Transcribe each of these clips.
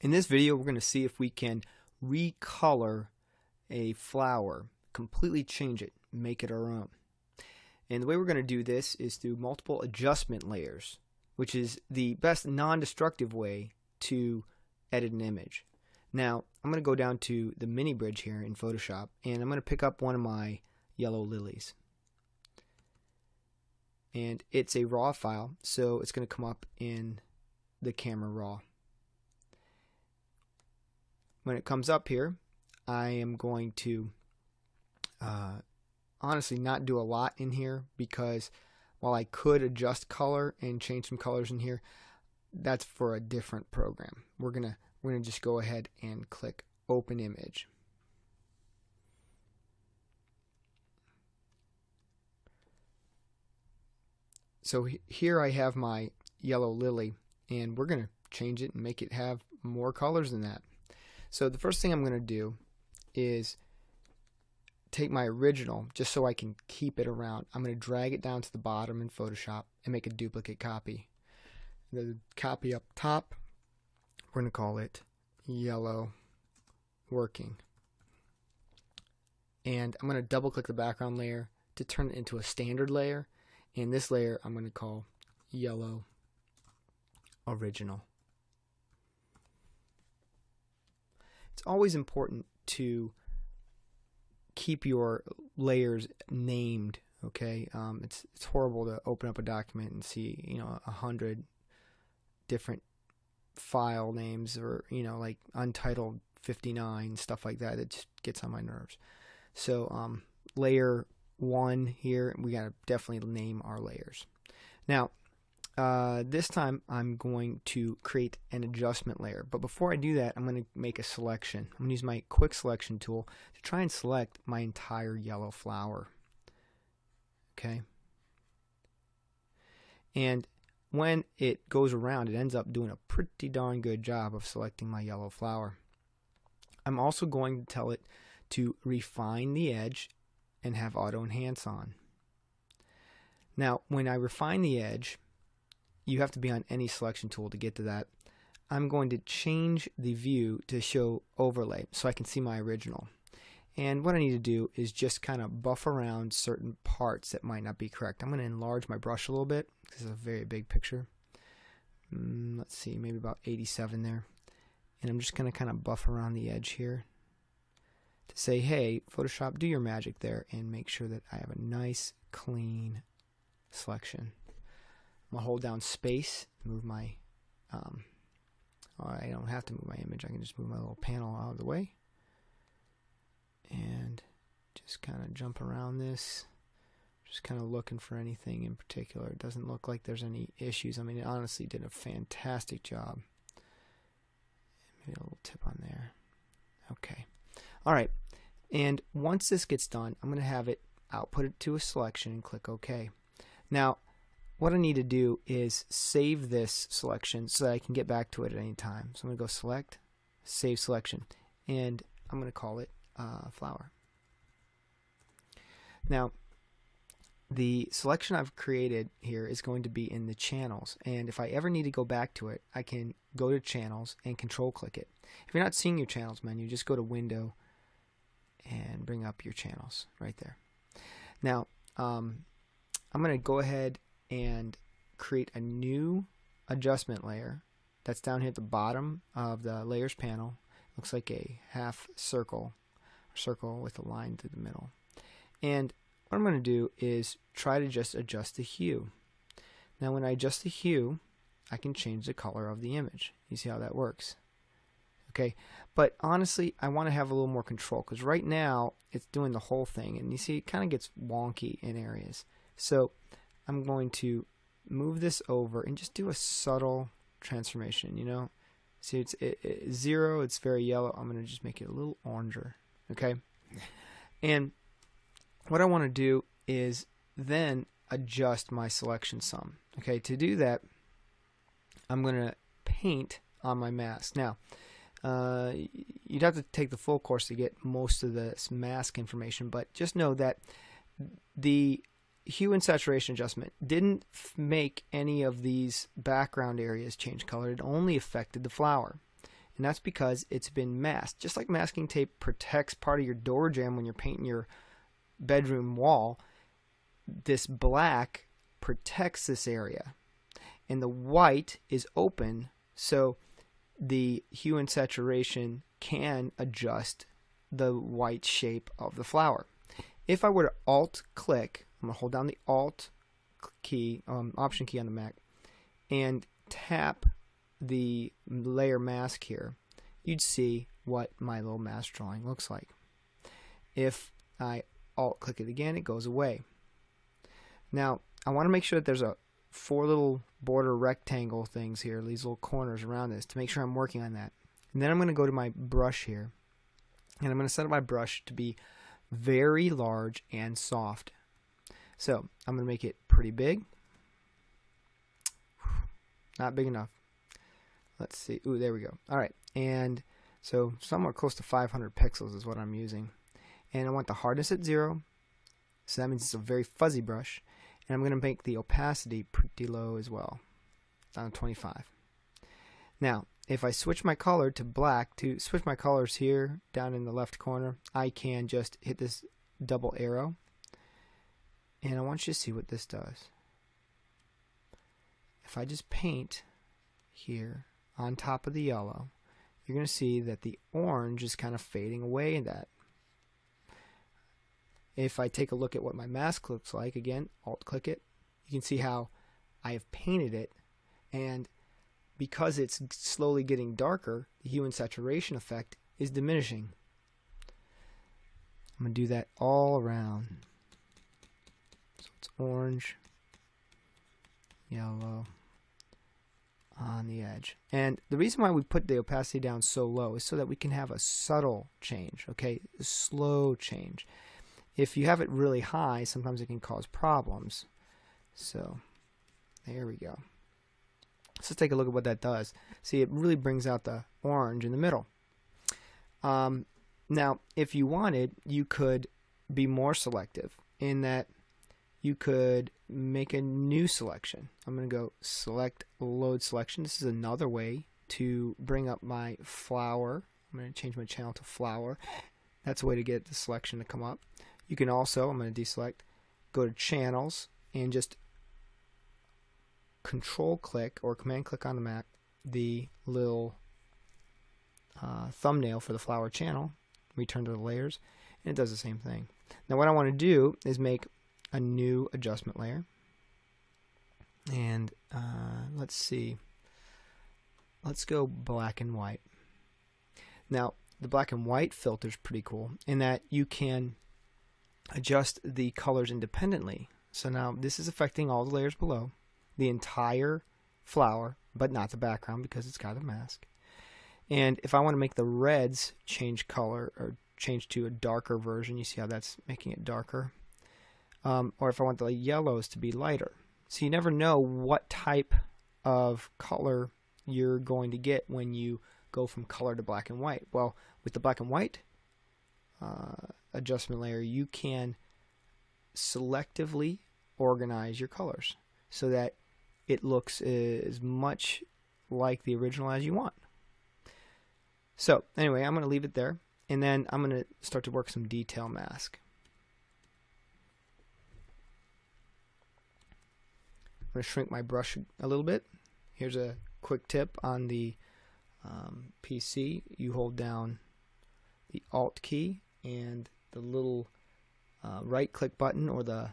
In this video, we're going to see if we can recolor a flower, completely change it, make it our own. And the way we're going to do this is through multiple adjustment layers, which is the best non-destructive way to edit an image. Now, I'm going to go down to the mini bridge here in Photoshop, and I'm going to pick up one of my yellow lilies. And it's a raw file, so it's going to come up in the camera raw. When it comes up here, I am going to uh, honestly not do a lot in here because while I could adjust color and change some colors in here, that's for a different program. We're gonna we're gonna just go ahead and click open image. So here I have my yellow lily and we're gonna change it and make it have more colors than that. So the first thing I'm going to do is take my original just so I can keep it around. I'm going to drag it down to the bottom in Photoshop and make a duplicate copy. The copy up top, we're going to call it yellow working. And I'm going to double click the background layer to turn it into a standard layer. And this layer I'm going to call yellow original. It's always important to keep your layers named okay? Um, it's it's horrible to open up a document and see you know a hundred different file names or you know like untitled 59 stuff like that it just gets on my nerves. So um, layer one here we got to definitely name our layers. Now uh, this time I'm going to create an adjustment layer. But before I do that, I'm going to make a selection. I'm going to use my quick selection tool to try and select my entire yellow flower. Okay. And when it goes around, it ends up doing a pretty darn good job of selecting my yellow flower. I'm also going to tell it to refine the edge and have auto enhance on. Now, when I refine the edge, you have to be on any selection tool to get to that. I'm going to change the view to show overlay so I can see my original. And what I need to do is just kind of buff around certain parts that might not be correct. I'm going to enlarge my brush a little bit. This is a very big picture. Mm, let's see, maybe about 87 there. And I'm just going to kind of buff around the edge here to say, hey, Photoshop, do your magic there and make sure that I have a nice, clean selection. I'm gonna hold down space, move my, um, I don't have to move my image, I can just move my little panel out of the way. And just kind of jump around this. Just kind of looking for anything in particular. It doesn't look like there's any issues. I mean, it honestly did a fantastic job. Maybe a little tip on there. Okay. All right. And once this gets done, I'm going to have it output it to a selection and click OK. Now, what I need to do is save this selection so that I can get back to it at any time. So I'm going to go select, save selection, and I'm going to call it uh, flower. Now, the selection I've created here is going to be in the channels and if I ever need to go back to it I can go to channels and control click it. If you're not seeing your channels menu just go to window and bring up your channels right there. Now um, I'm going to go ahead and create a new adjustment layer that's down here at the bottom of the layers panel. Looks like a half circle, circle with a line through the middle. And what I'm going to do is try to just adjust the hue. Now when I adjust the hue, I can change the color of the image. You see how that works? Okay, but honestly, I want to have a little more control because right now it's doing the whole thing, and you see it kind of gets wonky in areas. So I'm going to move this over and just do a subtle transformation, you know. See, it's it, it, zero, it's very yellow. I'm going to just make it a little oranger, okay? And what I want to do is then adjust my selection sum. Okay, to do that, I'm going to paint on my mask. Now, uh, you'd have to take the full course to get most of this mask information, but just know that the hue and saturation adjustment didn't make any of these background areas change color. It only affected the flower. and that's because it's been masked. Just like masking tape protects part of your door jamb when you're painting your bedroom wall, this black protects this area. And the white is open, so the hue and saturation can adjust the white shape of the flower. If I were to alt click, I'm going to hold down the alt key, um, option key on the Mac, and tap the layer mask here, you'd see what my little mask drawing looks like. If I alt click it again, it goes away. Now, I want to make sure that there's a four little border rectangle things here, these little corners around this, to make sure I'm working on that. And then I'm going to go to my brush here, and I'm going to set up my brush to be very large and soft. So I'm going to make it pretty big. Not big enough. Let's see. Ooh, there we go. All right. And so somewhere close to 500 pixels is what I'm using. And I want the hardness at zero. So that means it's a very fuzzy brush. And I'm going to make the opacity pretty low as well. Down to 25. Now, if I switch my color to black, to switch my colors here down in the left corner, I can just hit this double arrow. And I want you to see what this does. If I just paint here on top of the yellow, you're going to see that the orange is kind of fading away in that. If I take a look at what my mask looks like, again, alt click it, you can see how I have painted it and because it's slowly getting darker, the hue and saturation effect is diminishing. I'm going to do that all around. It's orange, yellow on the edge. And the reason why we put the opacity down so low is so that we can have a subtle change, okay? A slow change. If you have it really high, sometimes it can cause problems. So there we go. Let's take a look at what that does. See, it really brings out the orange in the middle. Um, now, if you wanted, you could be more selective in that you could make a new selection. I'm going to go select load selection. This is another way to bring up my flower. I'm going to change my channel to flower. That's a way to get the selection to come up. You can also, I'm going to deselect, go to channels and just control click or command click on the Mac the little uh, thumbnail for the flower channel, return to the layers, and it does the same thing. Now what I want to do is make a new adjustment layer. And uh, let's see. Let's go black and white. Now, the black and white filter is pretty cool in that you can adjust the colors independently. So now this is affecting all the layers below the entire flower, but not the background because it's got a mask. And if I want to make the reds change color or change to a darker version, you see how that's making it darker. Um, or if I want the yellows to be lighter. So you never know what type of color you're going to get when you go from color to black and white. Well, with the black and white uh, adjustment layer, you can selectively organize your colors so that it looks as much like the original as you want. So anyway, I'm going to leave it there, and then I'm going to start to work some detail mask. Going to shrink my brush a little bit. Here's a quick tip on the um, PC. You hold down the Alt key and the little uh, right click button or the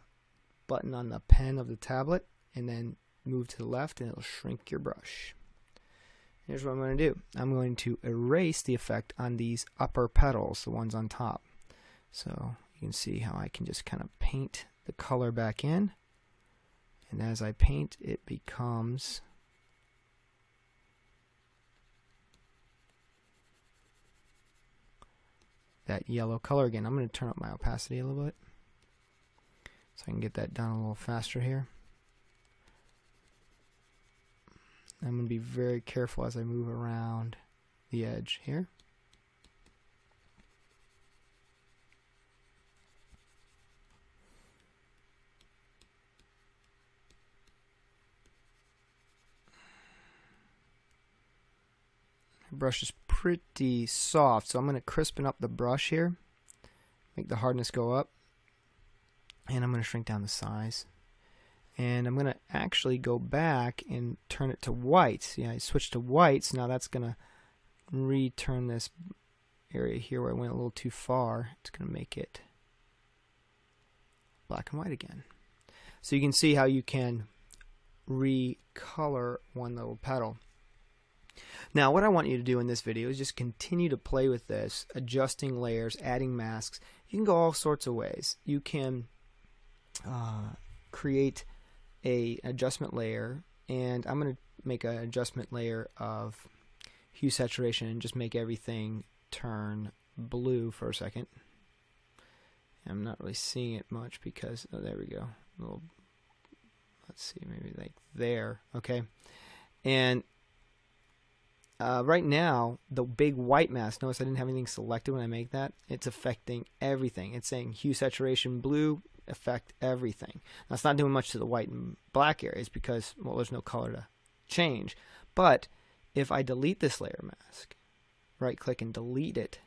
button on the pen of the tablet and then move to the left and it'll shrink your brush. Here's what I'm going to do. I'm going to erase the effect on these upper petals, the ones on top. So you can see how I can just kind of paint the color back in. And as I paint, it becomes that yellow color again. I'm going to turn up my opacity a little bit so I can get that done a little faster here. I'm going to be very careful as I move around the edge here. Brush is pretty soft, so I'm going to crispen up the brush here, make the hardness go up, and I'm going to shrink down the size. And I'm going to actually go back and turn it to white. Yeah, I switched to white, so Now that's going to return this area here where I went a little too far. It's going to make it black and white again. So you can see how you can recolor one little petal. Now what I want you to do in this video is just continue to play with this, adjusting layers, adding masks. You can go all sorts of ways. You can uh, create a adjustment layer and I'm going to make an adjustment layer of hue saturation and just make everything turn blue for a second. I'm not really seeing it much because oh there we go. A little let's see maybe like there okay and uh, right now the big white mask notice I didn't have anything selected when I make that. It's affecting everything. It's saying hue saturation blue affect everything. Now it's not doing much to the white and black areas because well there's no color to change. But if I delete this layer mask right click and delete it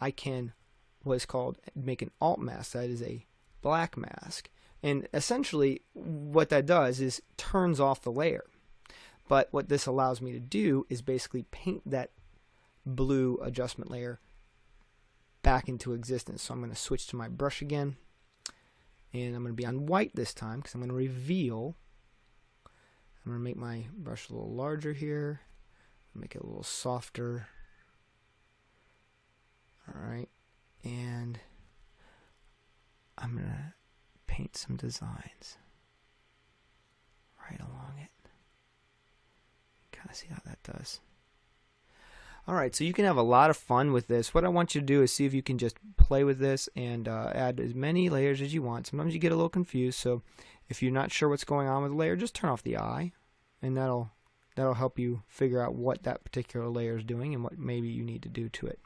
I can what is called make an alt mask that is a black mask. And essentially what that does is turns off the layer but what this allows me to do is basically paint that blue adjustment layer back into existence. So I'm going to switch to my brush again and I'm going to be on white this time because I'm going to reveal. I'm going to make my brush a little larger here make it a little softer. Alright and I'm going to paint some designs right along it. Of see how that does. Alright, so you can have a lot of fun with this. What I want you to do is see if you can just play with this and uh, add as many layers as you want. Sometimes you get a little confused, so if you're not sure what's going on with a layer, just turn off the eye, and that'll that'll help you figure out what that particular layer is doing and what maybe you need to do to it.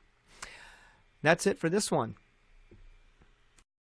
That's it for this one.